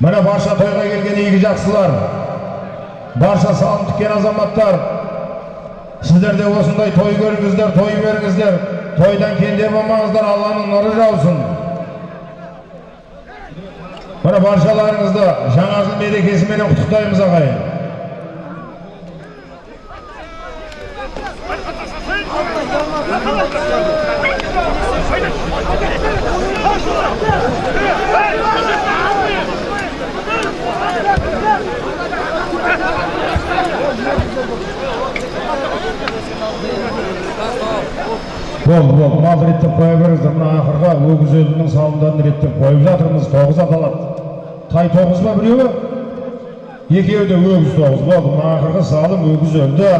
міне барша тойға келген игі жақсылар барша салым тіккен азаматтар сіздер де осындай той көріңіздер той беріңіздер тойдан кенде болмаңыздар алланың нұры жаусын міне баршаларыңызды жаңа жыл мерекесіменен құттықтаймыз ағайын болды болды мал реттеп қоя беріңіздер мына ақырға өгіз өлінің салымдарын реттеп қойып жатырмыз тоғыз аталады. Тай тоғыз ба біреуі? Екеуі де өгіз тоғыз болды мына ақырғы салым өгіз өлді.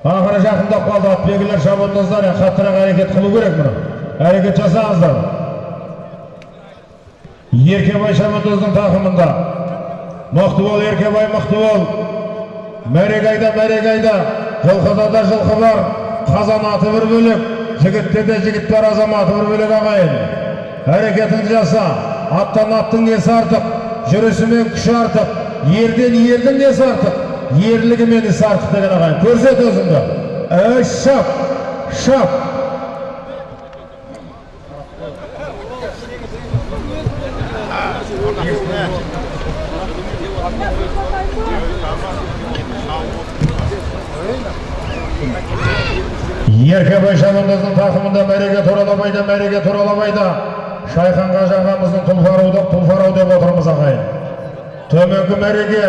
Ақыры жақындап қалды атбегілер шабандоздар қаттырақ әрекет қылу керек мына. Әрекет жасаңыздар. Еркебай шабандоздың тақымында. Мықты бол еркебай мықты бол мәреге айда мәреге айда жылқыда да жылқы бар. Қазан аты бір бөлек жігітте де жігіт бар азаматы бір бөлек ағайын. Әрекетіңді жаса аттан аттың несі артық жүрісімен күші артық ерден ердің несі артық ерлігімен ісі артық деген ағайын. Көрсет өзіңді. Эй, шап шап. Еркебай шабандоздың тақымында мәреге туралабайда мәреге туралабайда шайхан қажы ағамыздың тұлфарауды тұлфарау деп отырмыз ағайын төменгі мәреге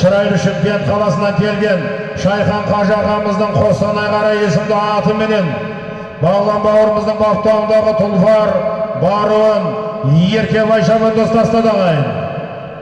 шырайлы шымкент қаласынан келген шайхан қажы ағамыздың қостанай қарай есімді атыменен бағлан бауырымыздың баптауындағы тұлфар баруын еркебай шабандоз тастады ағайын